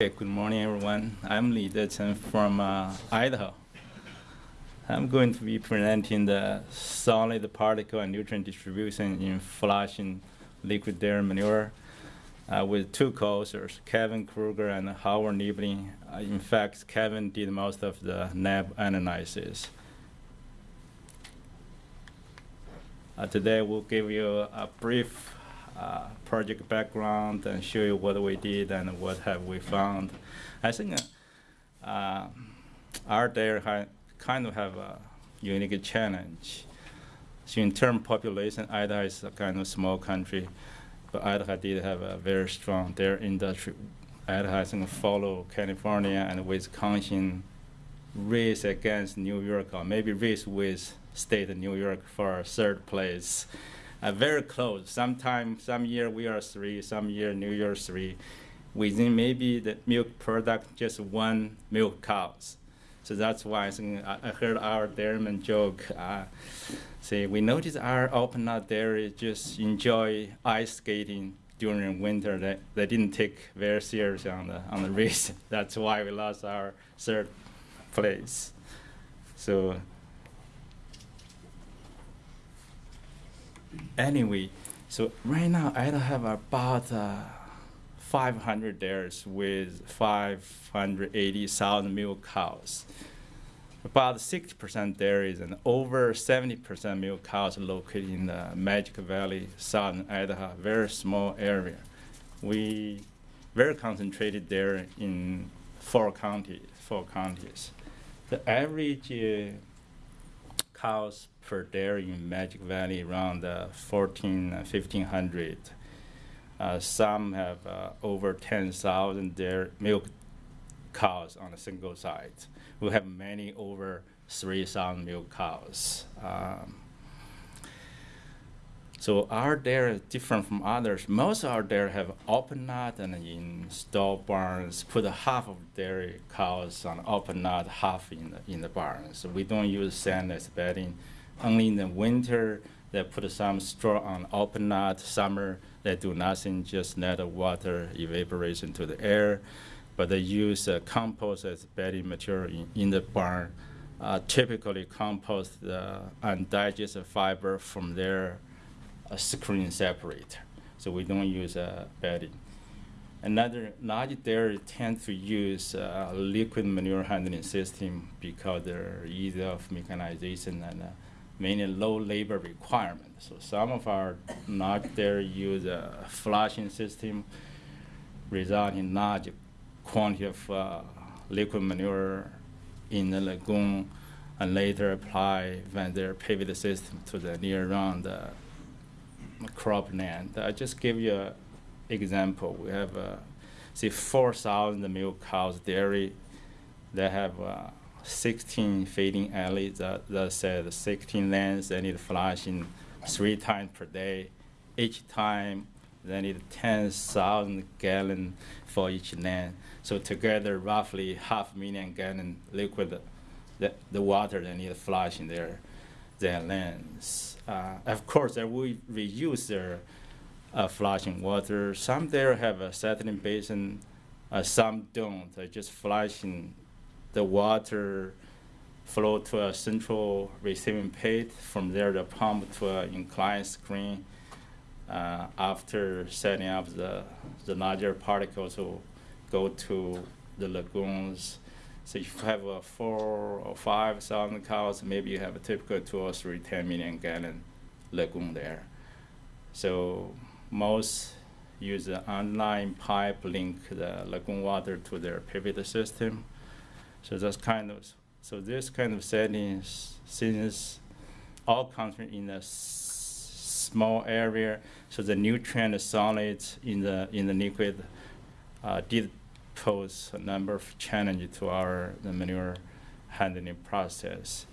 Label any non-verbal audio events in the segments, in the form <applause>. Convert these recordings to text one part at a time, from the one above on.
Okay, good morning, everyone. I'm Lide Chen from uh, Idaho. I'm going to be presenting the solid particle and nutrient distribution in flushing liquid dairy manure uh, with two co-authors, Kevin Kruger and Howard Neibling. Uh, in fact, Kevin did most of the NAB analysis. Uh, today, we'll give you a brief uh, project background and show you what we did and what have we found. I think uh, our dairy kind of have a unique challenge. So in terms of population, Idaho is a kind of small country, but Idaho did have a very strong dairy industry. Idaho I think follow California and Wisconsin race against New York, or maybe race with state New York for third place uh, very close. Sometime, some year we are three, some year New Year three. Within maybe the milk product, just one milk cows. So that's why I, think I heard our dairyman joke. Uh, say we noticed our open dairy just enjoy ice skating during winter. They, they didn't take very serious on the on the race. <laughs> That's why we lost our third place. So anyway, so right now I have about uh, 500 dairies with 580,000 milk cows. About 60% dairies and over 70% milk cows located in the Magic Valley, southern Idaho, very small area. We very concentrated there in four counties. Four counties. The average uh, cows per dairy in Magic Valley around uh, 14, 1500. Uh, uh, some have uh, over 10,000 dairy milk cows on a single site. We have many over 3,000 milk cows. Um, so our dairy is different from others. Most our dairy have open nut and in stall barns, put half of dairy cows on open nut, half in the, in the barns. So we don't use sand as bedding. Only in the winter, they put some straw on open nut. Summer, they do nothing, just let the water evaporation to the air. But they use uh, compost as bedding material in, in the barn. Uh, typically compost the undigested fiber from their a screen separator. So we don't use a bedding. Another large dairy tend to use a liquid manure handling system because they're easy of mechanization and uh, low labor requirement. So some of our large dairy use a flushing system, resulting in large quantity of uh, liquid manure in the lagoon and later apply when they pivot the system to the near round uh, cropland. I just give you an example. We have, uh, say, 4,000 milk cows dairy They have uh, 16 feeding alleys that, that said 16 lanes. They need flushing three times per day. Each time they need 10,000 gallon for each lane. So together, roughly half million gallon liquid, the, the water they need flushing there their lands. Uh, of course, they will reuse their uh, flushing water. Some there have a settling basin, uh, some don't. They just flushing the water flow to a central receiving pit. From there, the pump to an inclined screen. Uh, after setting up the, the larger particles will go to the lagoons so if you have a four or five thousand cows, maybe you have a typical two or three 10 million gallon lagoon there. So most use an online pipe link the lagoon water to their pivot system. So that's kind of, so this kind of settings, since all country in a small area, so the nutrient solids in the in the liquid uh, did pose a number of challenges to our the manure handling process.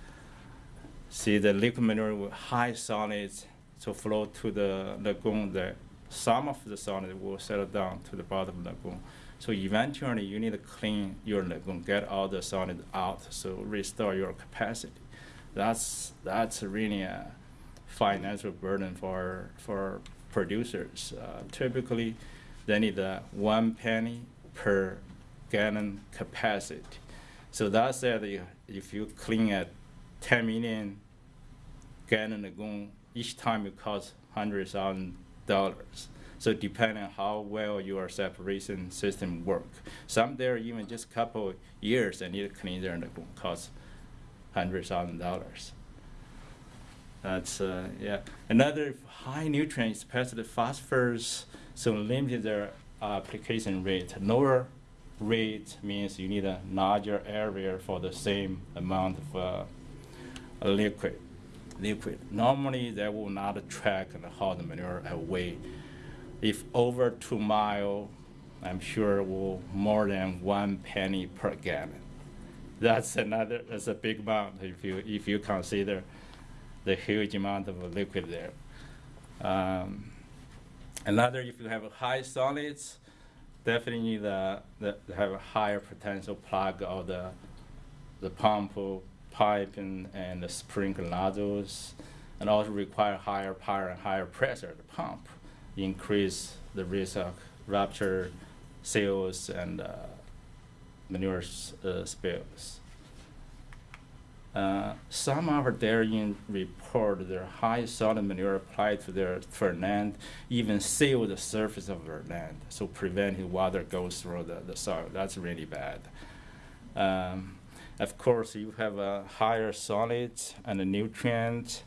See the liquid manure with high solids to flow to the lagoon, the, some of the solids will settle down to the bottom of the lagoon. So eventually you need to clean your lagoon, get all the solids out, so restore your capacity. That's, that's really a financial burden for, for producers. Uh, typically, they need uh, one penny per gallon capacity. So that said, if you clean at 10 million gallon lagoon, each time it costs hundred thousand dollars. So depending on how well your separation system work, some there even just a couple years need to clean their lagoon cost hundred thousand dollars. That's uh, yeah. Another high nutrient, especially phosphorus, so limited their application rate. Lower rate means you need a larger area for the same amount of uh, liquid. Liquid. Normally, they will not track how the manure away. If over two mile, I'm sure will more than one penny per gallon. That's another. That's a big amount if you if you consider the huge amount of liquid there. Um, another, if you have high solids, definitely the, the have a higher potential plug of the the pump pipe and, and the sprinkler nozzles, and also require higher power and higher pressure to pump, increase the risk of rupture, seals, and uh, manure uh, spills. Uh, some of our dairying report their high solid manure applied to their land even seal the surface of their land, so preventing water goes through the, the soil. That's really bad. Um, of course, you have a higher solids and a nutrient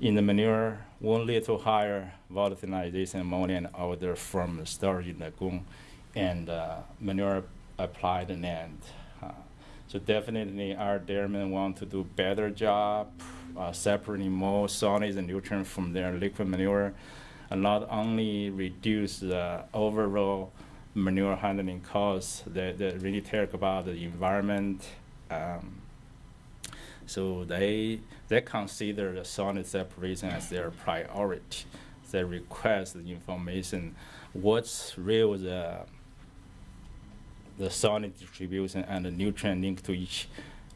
in the manure, one little higher volatilization ammonia and odor from the storage lagoon and uh, manure applied in land. So definitely our dairymen want to do better job uh, separating more solids and nutrients from their liquid manure and not only reduce the overall manure handling costs, they, they really care about the environment. Um, so they they consider the solid separation as their priority. They request the information, what's real the the solid distribution and the nutrient link to each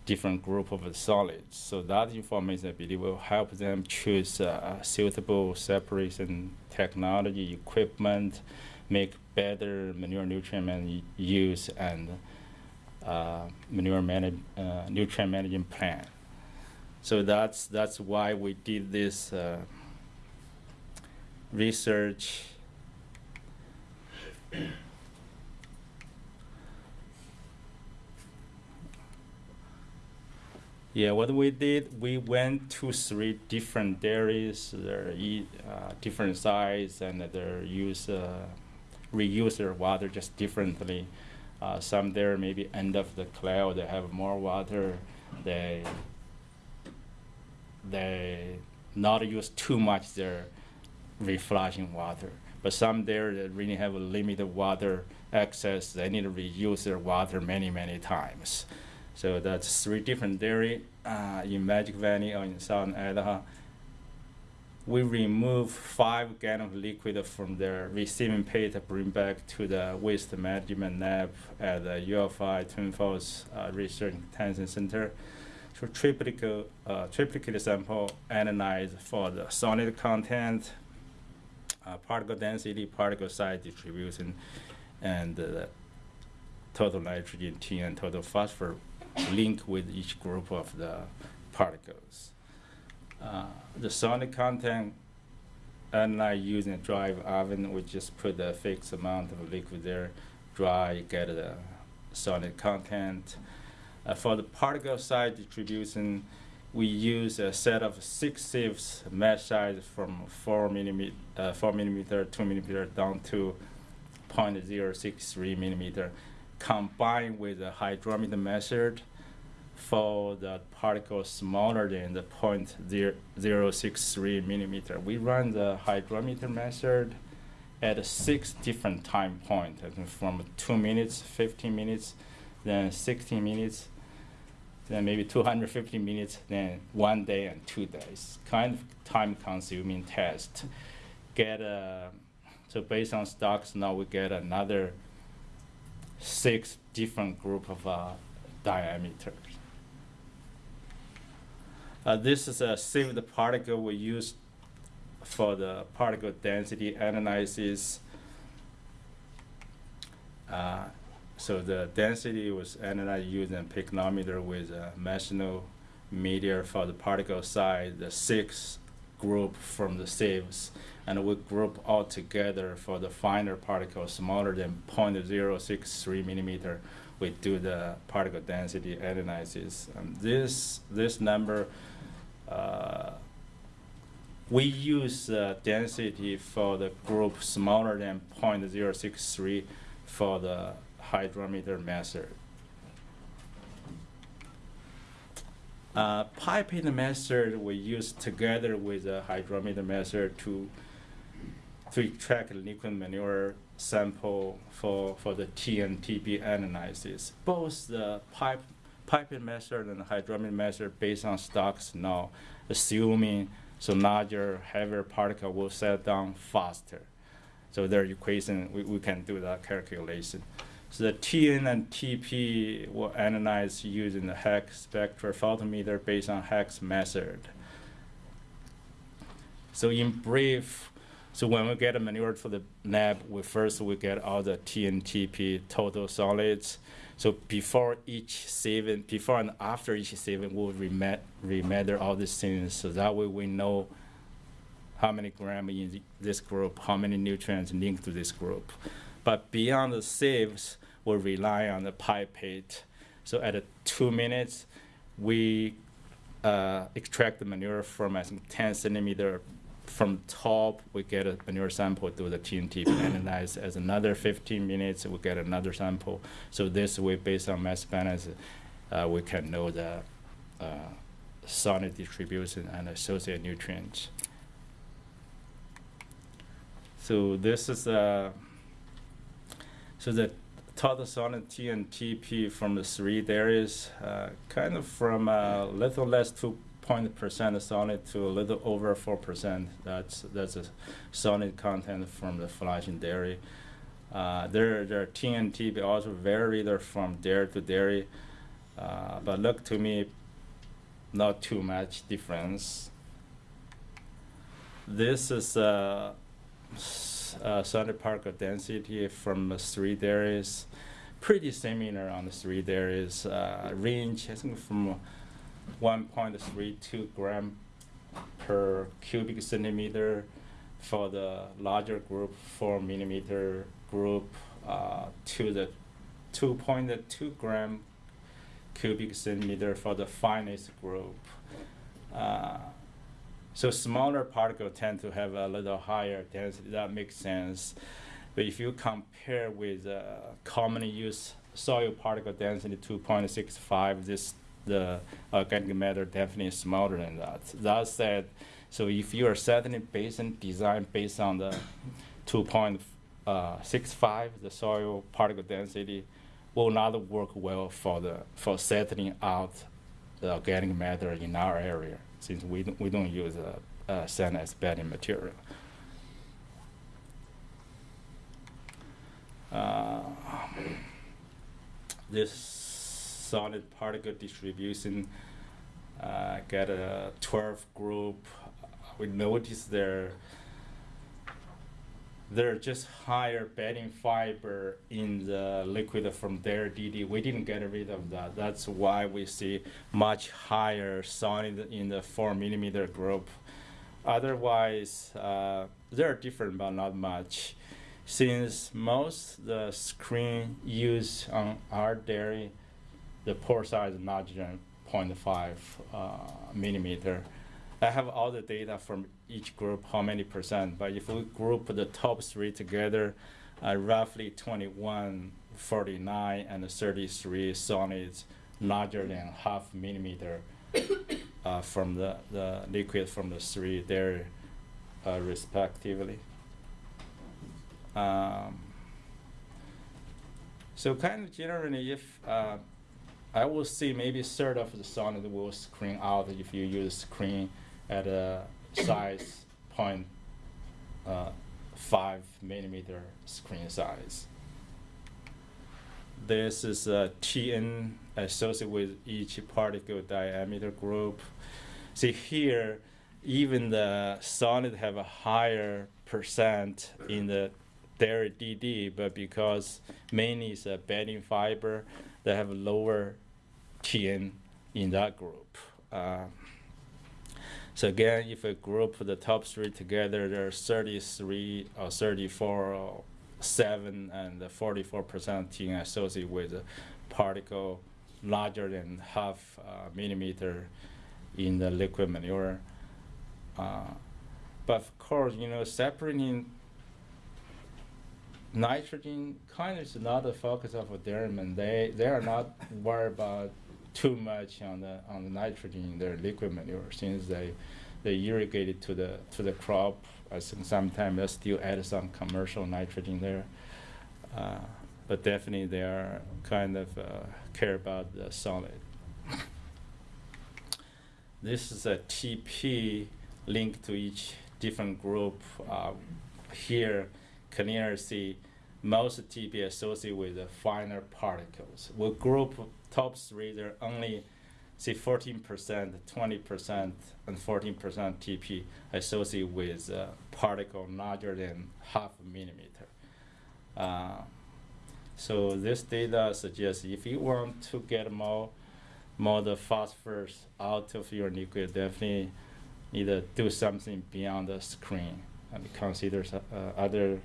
different group of solids. So that information, I believe, will help them choose uh, suitable separation technology, equipment, make better manure nutrient man use and uh, manure manage, uh, nutrient management plan. So that's that's why we did this uh, research. Yeah, what we did, we went to three different dairies, they're e- uh, different size, and they use uh, reuse their water just differently. Uh, some there maybe end of the cloud, they have more water. They they not use too much their reflushing water. But some there that really have a limited water access, they need to reuse their water many many times. So that's three different dairy uh, in Magic Valley or in Southern Idaho. We remove five gallon of liquid from the receiving pit to bring back to the waste management lab at the U of I Twin Falls uh, Research Extension Center. to triplicate, uh, triplicate sample analyzed for the solid content, uh, particle density, particle size distribution, and uh, total nitrogen T and total phosphor link with each group of the particles. Uh, the sonic content, unlike using a dry oven, we just put a fixed amount of liquid there, dry, get the sonic content. Uh, for the particle size distribution, we use a set of six sieves mesh size from four millimeter, uh, four millimeter, two millimeter down to 0.063 millimeter combined with the hydrometer method for the particles smaller than the 0.063 millimeter. We run the hydrometer method at six different time points, from two minutes, 15 minutes, then 16 minutes, then maybe 250 minutes, then one day and two days. Kind of time consuming test. Get a, so based on Stokes law we get another six different group of uh, diameters. Uh, this is a sieved particle we use for the particle density analysis. Uh, So the density was analyzed using pycnometer with a Masonite meter for the particle size, the six group from the sieves, and we group all together for the finer particles smaller than 0.063 millimeter. We do the particle density analysis. And this this number. Uh, we use uh, density for the group smaller than 0.063 for the hydrometer method. Uh, piping method we use together with the hydrometer method to to extract liquid manure sample for, for the T and analysis. Both the pipe piping method and the hydrometer method based on Stokes law, assuming so larger, heavier particle will settle down faster. So their equation, we, we can do that calculation. So the TN and TP will analyze using the Hach spectrophotometer based on Hach method. So in brief, so when we get a manure for the lab, we first we get all the TNTP total solids. So before each sieving, before and after each sieving, we'll remeasure all these things. So that way we know how many grams in this group, how many nutrients linked to this group. But beyond the sieves, we rely on the pipette. So at two minutes, we uh, extract the manure from I think 10 centimeter from top, we get a manure sample, do the TNT <coughs> analyze. As another 15 minutes, we get another sample. So this way, based on mass balance, uh, we can know the uh, solid distribution and associated nutrients. So this is uh, so the total solid T and TP from the three dairies, uh, kind of from a little less to point percent solid to a little over four percent. That's that's a solid content from the flushing dairy. Uh, their their TNT also vary from dairy to dairy, uh, but look to me, not too much difference. This is a, a solid particle density from the three dairies, pretty similar on the three dairies. Uh, range I think from 1.32 gram per cubic centimeter for the larger group, 4 millimeter group, uh, to the 2.2 gram cubic centimeter for the finest group. Uh, so smaller particles tend to have a little higher density. That makes sense. But if you compare with uh, commonly used soil particle density 2.65, this the organic matter definitely smaller than that. That said, so if you are setting a basin design based on the 2.65, uh, the soil particle density will not work well for the for settling out the organic matter in our area since we don't, we don't use uh, uh, sand as bedding material. Uh, this solid particle distribution, uh, get a 12 group. We notice there there are just higher bedding fiber in the liquid from their DD. We didn't get rid of that. That's why we see much higher solid in the four millimeter group. Otherwise, uh, they're different, but not much. Since most the screen used on our dairy the pore size than 0.5 uh, millimeter. I have all the data from each group, how many percent, but if we group the top three together, uh, roughly 21, 49, and 33 solids larger than half millimeter <coughs> uh, from the, the liquid from the three there uh, respectively. Um, so kind of generally, if uh, I will see maybe third of the solid will screen out if you use screen at a size <coughs> point uh, five millimeter screen size. This is a TN associated with each particle diameter group. See here, even the solid have a higher percent in the dairy DD, but because mainly it's a bedding fiber, they have a lower TN in that group. Uh, so again, if I group the top three together, there are 33 or 34 or 7 and 44% TN associated with a particle larger than half uh, millimeter in the liquid manure. Uh, but of course, you know, separating nitrogen kind of is not the focus of Dairyman. They they are not worried about too much on the on the nitrogen in their liquid manure since they they irrigate it to the to the crop. I think sometimes they still add some commercial nitrogen there. Uh, but definitely they are kind of uh, care about the solid. This is a TP linked to each different group. Uh, here, clearly see most TP associated with the finer particles. With group top three, are only see 14%, 20%, and 14% TP associated with uh, particle larger than half a millimeter. Uh, so this data suggests if you want to get more, more the phosphorus out of your liquid, definitely need to do something beyond the screen and consider uh, other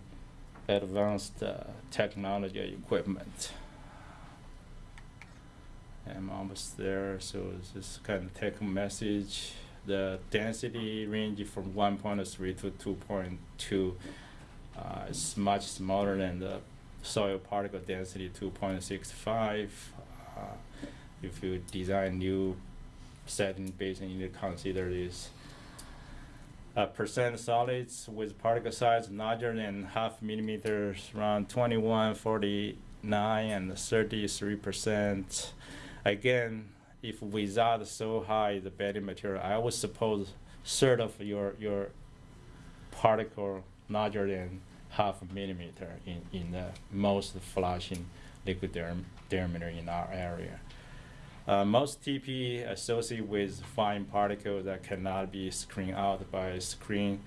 advanced uh, technology equipment. I'm almost there, so this kind of take message. The density range from 1.3 to 2.2 uh, is much smaller than the soil particle density 2.65. Uh, if you design new setting basin, you need to consider this. Uh, percent solids with particle size larger than half millimeters, around 21, 49, and 33 percent. Again, if without so high the bedding material, I would suppose third of your your particle larger than half a millimeter in, in the most flushing liquid diam- diameter in our area. Uh, most TP associated with fine particles that cannot be screened out by screen.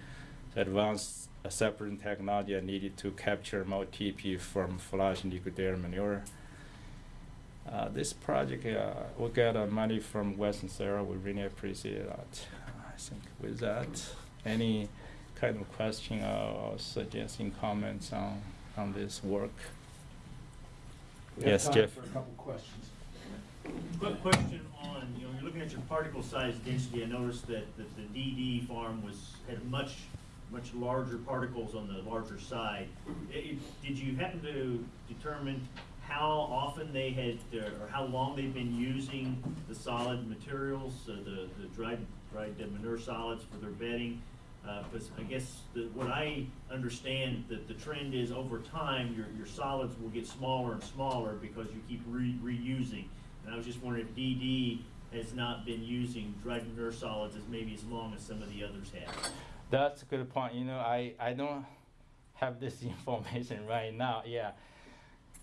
Advanced separating technology are needed to capture more TP from flushing liquid dairy manure. Uh, this project, uh, we got uh, money from Western SARE. We really appreciate that. I think with that, any kind of question or suggesting comments on, on this work? We have Yes, time Jeff. For a couple questions. Quick question on, you know, you're looking at your particle size density, I noticed that, that the DD farm was, had much, much larger particles on the larger side. I- I- Did you happen to determine how often they had, uh, or how long they've been using the solid materials, uh, the, the dried, dried manure solids for their bedding? Because I guess the, what I understand that the trend is over time, your, your solids will get smaller and smaller because you keep re, reusing. And I was just wondering if DD has not been using dried manure solids as maybe as long as some of the others have. That's a good point. You know, I, I don't have this <laughs> information right now. Yeah.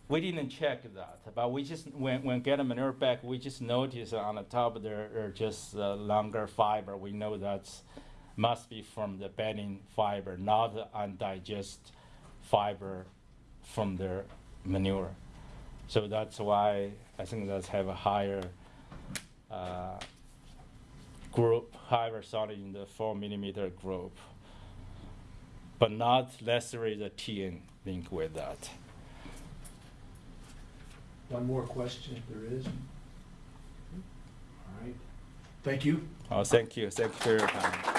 We didn't check that, but we just, when, when get manure back, we just notice on the top there are just uh, longer fiber. We know that's must be from the bedding fiber, not undigested fiber from their manure. So that's why I think that's have a higher uh, group, higher solid in the four millimeter group, but not necessarily the TN link with that. One more question if there is. All right. Thank you. Oh, thank you, thank you for your time.